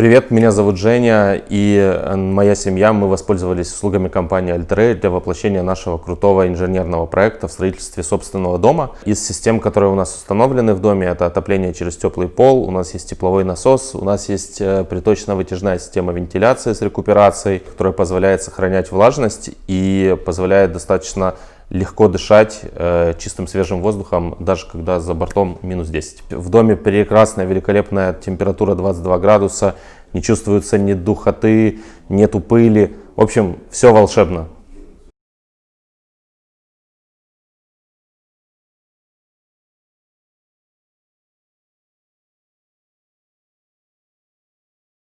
Привет, меня зовут Женя и э, моя семья, мы воспользовались услугами компании Altrail для воплощения нашего крутого инженерного проекта в строительстве собственного дома. Из систем, которые у нас установлены в доме, это отопление через теплый пол, у нас есть тепловой насос, у нас есть э, приточно-вытяжная система вентиляции с рекуперацией, которая позволяет сохранять влажность и позволяет достаточно легко дышать э, чистым свежим воздухом, даже когда за бортом минус 10. В доме прекрасная, великолепная температура 22 градуса, не чувствуется ни духоты, нету пыли. В общем, все волшебно.